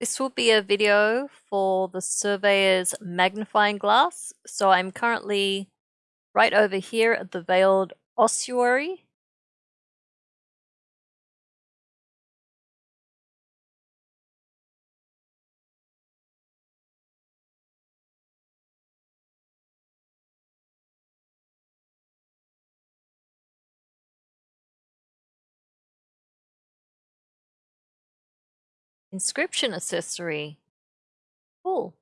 This will be a video for the surveyor's magnifying glass. So I'm currently right over here at the Veiled Ossuary. Inscription accessory. Cool.